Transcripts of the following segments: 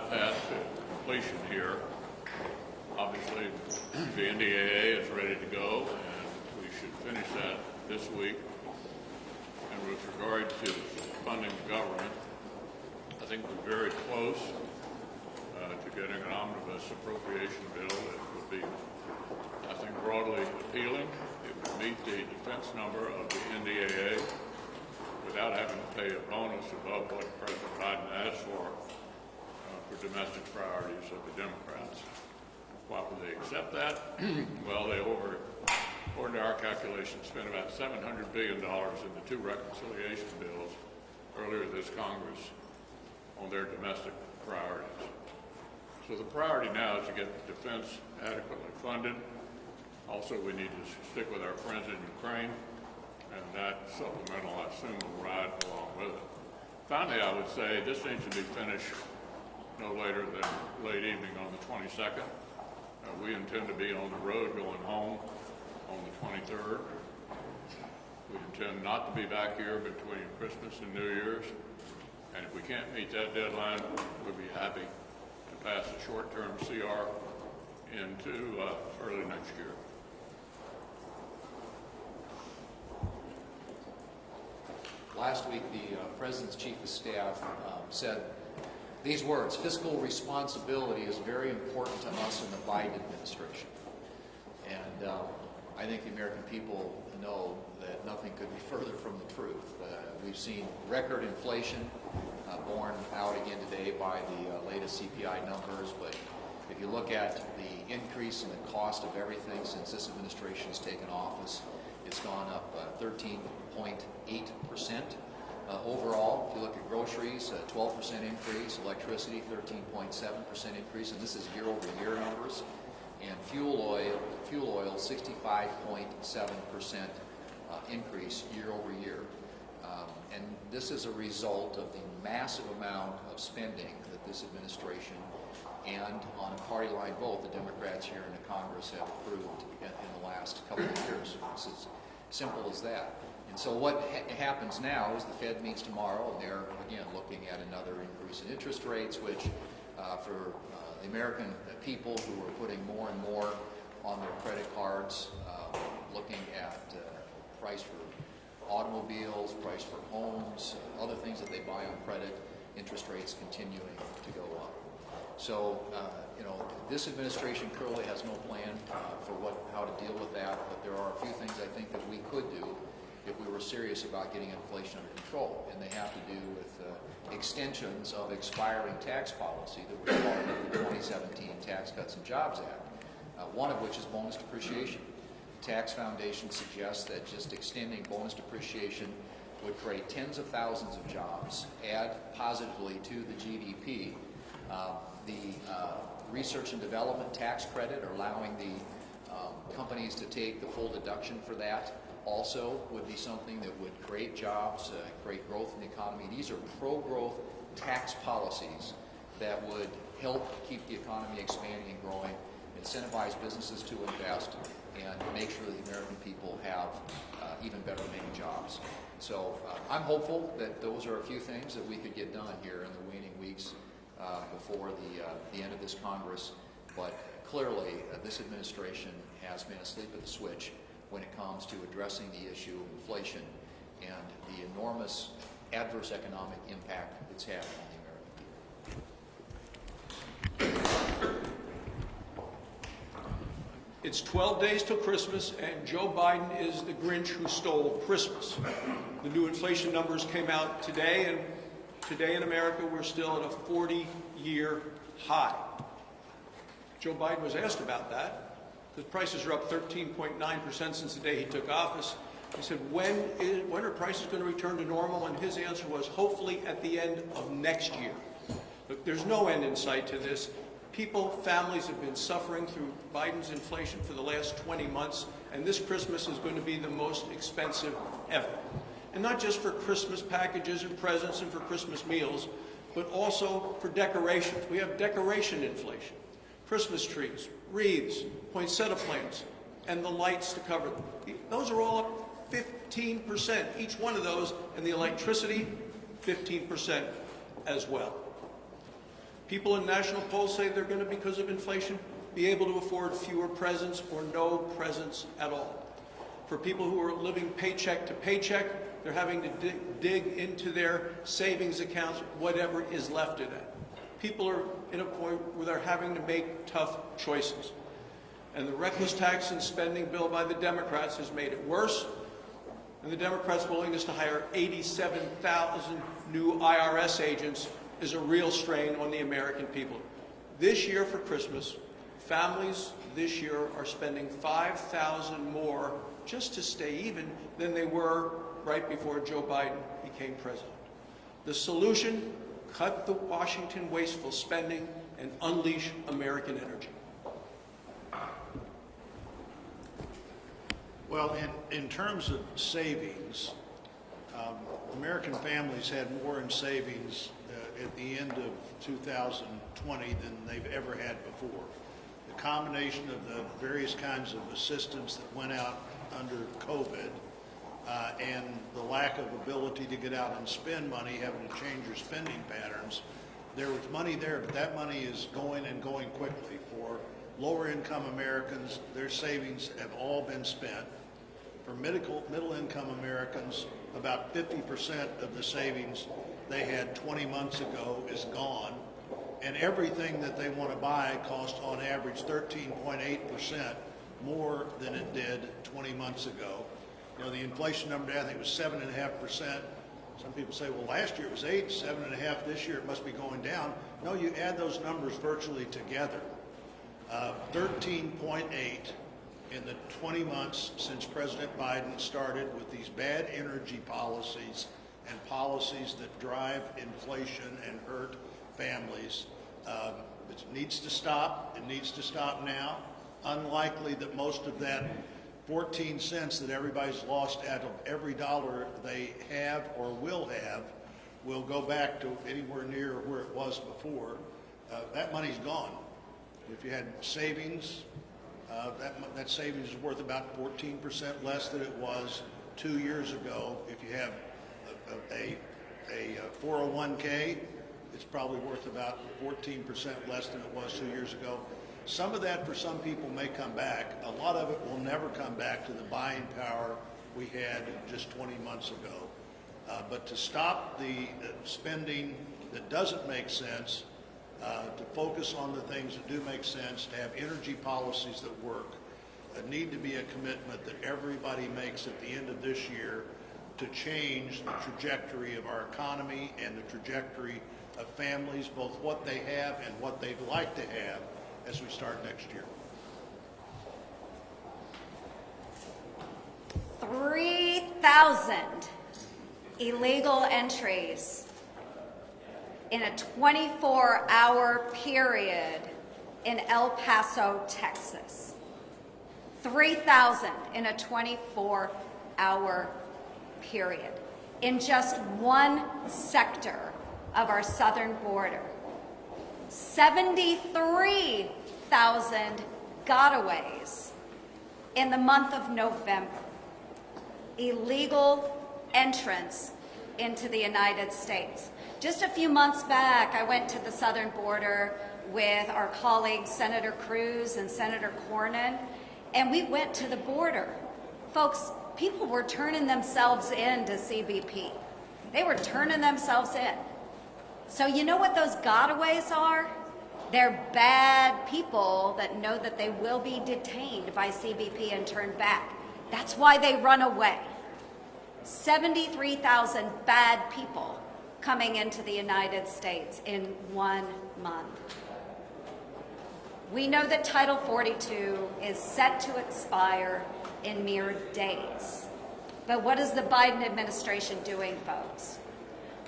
to completion here. Obviously, the NDAA is ready to go, and we should finish that this week. And with regard to funding the government, I think we're very close uh, to getting an omnibus appropriation bill that would be, I think, broadly appealing. It would meet the defense number of the NDAA without having to pay a bonus above what President Biden asked for domestic priorities of the Democrats. Why would they accept that? well, they over, according to our calculations, spent about $700 billion in the two reconciliation bills earlier this Congress on their domestic priorities. So the priority now is to get defense adequately funded. Also, we need to stick with our friends in Ukraine, and that supplemental, I assume, will ride along with it. Finally, I would say this needs to be finished no later than late evening on the 22nd. Uh, we intend to be on the road going home on the 23rd. We intend not to be back here between Christmas and New Year's. And if we can't meet that deadline, we'll be happy to pass a short-term CR into uh, early next year. Last week, the uh, President's Chief of Staff um, said these words, fiscal responsibility is very important to us in the Biden administration. And um, I think the American people know that nothing could be further from the truth. Uh, we've seen record inflation uh, borne out again today by the uh, latest CPI numbers, but if you look at the increase in the cost of everything since this administration has taken office, it's gone up 13.8 percent. Uh, overall, if you look at groceries, 12% increase, electricity 13.7% increase, and this is year-over-year numbers, and fuel oil, fuel oil 65.7% uh, increase year-over-year. Um, and this is a result of the massive amount of spending that this administration and on a party line vote, the Democrats here in the Congress have approved in, in the last couple of years. It's as simple as that. And so what ha happens now is the Fed meets tomorrow, and they're, again, looking at another increase in interest rates, which uh, for uh, the American people who are putting more and more on their credit cards, uh, looking at uh, price for automobiles, price for homes, uh, other things that they buy on credit, interest rates continuing to go up. So, uh, you know, this administration clearly has no plan for what, how to deal with that, but there are a few things I think that we could do were serious about getting inflation under control. And they have to do with uh, extensions of expiring tax policy that was part of the 2017 Tax Cuts and Jobs Act, uh, one of which is bonus depreciation. Tax Foundation suggests that just extending bonus depreciation would create tens of thousands of jobs, add positively to the GDP. Uh, the uh, research and development tax credit, allowing the um, companies to take the full deduction for that, also would be something that would create jobs, uh, create growth in the economy. These are pro-growth tax policies that would help keep the economy expanding and growing, incentivize businesses to invest, and make sure that the American people have uh, even better paying jobs. So uh, I'm hopeful that those are a few things that we could get done here in the waning weeks uh, before the, uh, the end of this Congress. But clearly, uh, this administration has been asleep at the switch when it comes to addressing the issue of inflation and the enormous adverse economic impact it's having on the American people. It's 12 days till Christmas, and Joe Biden is the Grinch who stole Christmas. The new inflation numbers came out today, and today in America we're still at a 40-year high. Joe Biden was asked about that, the prices are up 13.9% since the day he took office. He said, when, is, when are prices going to return to normal? And his answer was, hopefully at the end of next year. Look, there's no end in sight to this. People, families have been suffering through Biden's inflation for the last 20 months, and this Christmas is going to be the most expensive ever. And not just for Christmas packages and presents and for Christmas meals, but also for decorations. We have decoration inflation. Christmas trees, wreaths, poinsettia plants, and the lights to cover them. Those are all up 15%, each one of those, and the electricity, 15% as well. People in national polls say they're going to, because of inflation, be able to afford fewer presents or no presents at all. For people who are living paycheck to paycheck, they're having to dig, dig into their savings accounts, whatever is left of that. People are in a point where they're having to make tough choices. And the reckless tax and spending bill by the Democrats has made it worse. And the Democrats' willingness to hire 87,000 new IRS agents is a real strain on the American people. This year for Christmas, families this year are spending 5,000 more just to stay even than they were right before Joe Biden became president. The solution, cut the Washington wasteful spending and unleash American energy. Well, in, in terms of savings, um, American families had more in savings uh, at the end of 2020 than they've ever had before. The combination of the various kinds of assistance that went out under COVID uh, and the lack of ability to get out and spend money, having to change your spending patterns, there was money there, but that money is going and going quickly. For lower income Americans, their savings have all been spent. For middle, middle income Americans, about 50% of the savings they had 20 months ago is gone. And everything that they want to buy costs on average 13.8% more than it did 20 months ago. Know, the inflation number, I think, was 7.5%. Some people say, well, last year it was 8, 7.5 this year, it must be going down. No, you add those numbers virtually together. Uh, 13.8 in the 20 months since President Biden started with these bad energy policies and policies that drive inflation and hurt families. Um, it needs to stop. It needs to stop now. Unlikely that most of that 14 cents that everybody's lost out of every dollar they have or will have will go back to anywhere near where it was before. Uh, that money's gone. If you had savings, uh, that, that savings is worth about 14% less than it was two years ago. If you have a, a, a, a 401k, it's probably worth about 14% less than it was two years ago. Some of that for some people may come back. A lot of it will never come back to the buying power we had just 20 months ago. Uh, but to stop the uh, spending that doesn't make sense, uh, to focus on the things that do make sense, to have energy policies that work, uh, need to be a commitment that everybody makes at the end of this year to change the trajectory of our economy and the trajectory of families, both what they have and what they'd like to have as we start next year. 3,000 illegal entries in a 24-hour period in El Paso, Texas. 3,000 in a 24-hour period in just one sector of our southern border. 73,000 gotaways in the month of November. Illegal entrance into the United States. Just a few months back, I went to the southern border with our colleagues Senator Cruz and Senator Cornyn, and we went to the border. Folks, people were turning themselves in to CBP. They were turning themselves in. So you know what those gotaways are? They're bad people that know that they will be detained by CBP and turned back. That's why they run away. 73,000 bad people coming into the United States in one month. We know that Title 42 is set to expire in mere days. But what is the Biden administration doing, folks?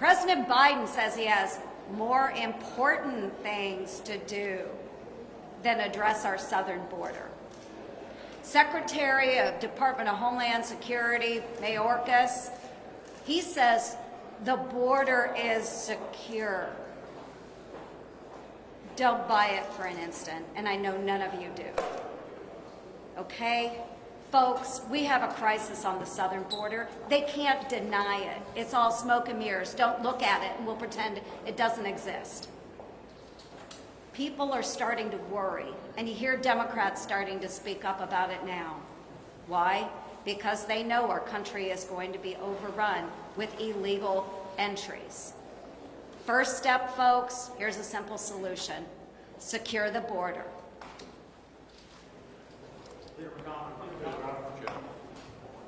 President Biden says he has more important things to do than address our southern border. Secretary of Department of Homeland Security, Mayorkas, he says the border is secure. Don't buy it for an instant, and I know none of you do. Okay? Folks, we have a crisis on the southern border. They can't deny it. It's all smoke and mirrors. Don't look at it, and we'll pretend it doesn't exist. People are starting to worry, and you hear Democrats starting to speak up about it now. Why? Because they know our country is going to be overrun with illegal entries. First step, folks, here's a simple solution. Secure the border.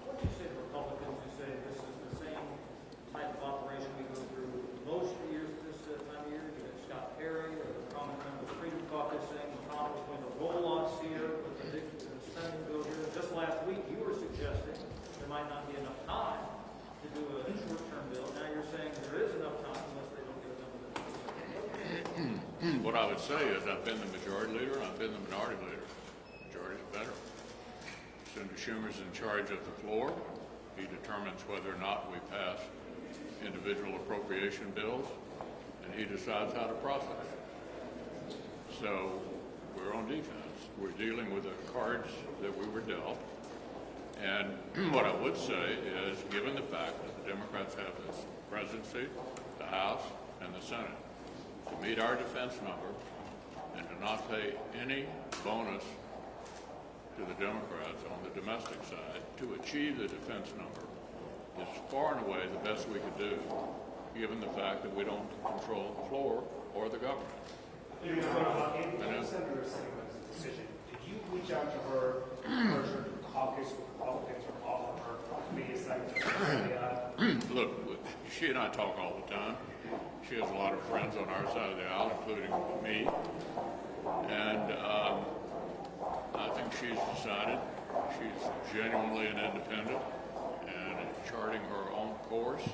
What do you say to Republicans who say this is the same type of operation we go through most years at this uh, time of year? You got Scott Perry or the Common Member Freedom Caucus saying McConnell's going to roll us here with the big uh, spending bill here. Just last week, you were suggesting there might not be enough time to do a short-term bill. Now you're saying there is enough time unless they don't get it done. What I would say is I've been the majority leader, I've been the minority leader. Majority's better. Senator Schumer's in charge of the floor. He determines whether or not we pass individual appropriation bills, and he decides how to process. So we're on defense. We're dealing with the cards that we were dealt. And what I would say is, given the fact that the Democrats have this presidency, the House, and the Senate, to meet our defense number and to not pay any bonus to the Democrats on the domestic side to achieve the defense number is far and away the best we could do, given the fact that we don't control the floor or the government. You know, uh, in I know. Senator Sinema's decision, did you reach out to her, urge her to caucus with Republicans or offer her maybe a second to Look, she and I talk all the time. She has a lot of friends on our side of the aisle, including me. And um, I think she's decided she's genuinely an independent and charting her own course.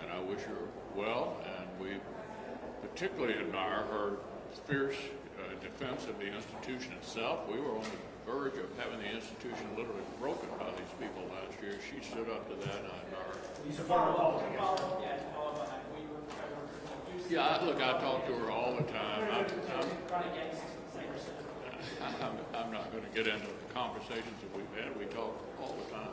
And I wish her well. And we particularly admire her fierce uh, defense of the institution itself. We were on the verge of having the institution literally broken by these people last year. She stood up to that, and I admire her. You support Republicans? Yeah, follow up on that. We were, Yeah, I- look, I talk to her all the time. I'm, I'm, run against the same percentage. I'm, I'm not going to get into the conversations that we've had. We talk all the time.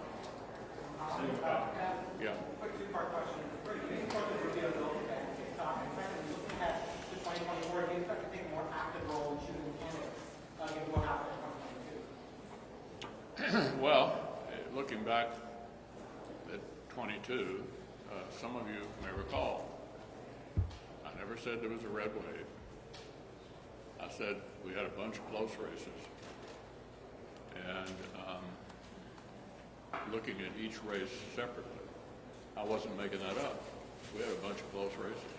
Yeah. Quick two-part question. First, do you support the Rubio bill that kicked off? And second, looking at the 2024, do you expect to take a more active role in choosing candidates, uh, given what happened in 2022? Well, eh, looking back at 22, uh, some of you may recall, I never said there was a red wave. I said we had a bunch of close races. And um, looking at each race separately, I wasn't making that up. We had a bunch of close races.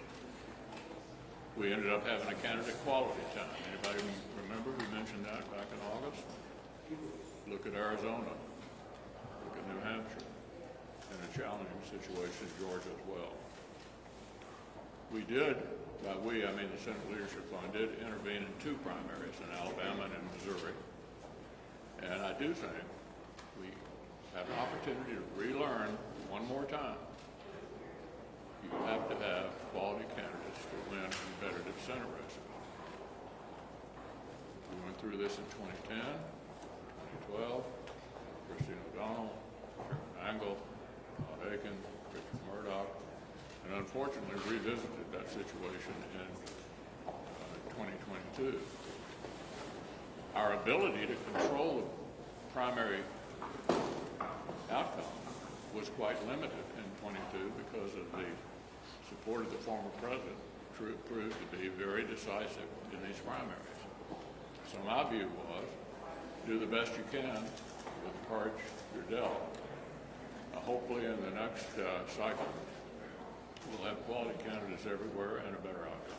We ended up having a candidate quality time. Anybody remember we mentioned that back in August? Look at Arizona. Look at New Hampshire. And a challenging situation in Georgia as well. We did, by we, I mean the Senate Leadership Fund, did intervene in two primaries, in Alabama and in Missouri. And I do think we have an opportunity to relearn one more time. You have to have quality candidates to win competitive Senate races. We went through this in 2010, 2012, Christine O'Donnell, Sharron Angle, Todd Akin, Richard Mourdock, and unfortunately revisited that situation in uh, 2022. Our ability to control the primary outcome was quite limited in 22 because of the support of the former president proved to be very decisive in these primaries. So my view was, do the best you can with the cards you're dealt. Uh, hopefully in the next uh, cycle, we'll have quality candidates everywhere and a better outcome.